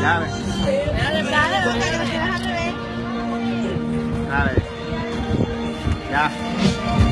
Dale, Dale, dale, loca, que me dale. Ya.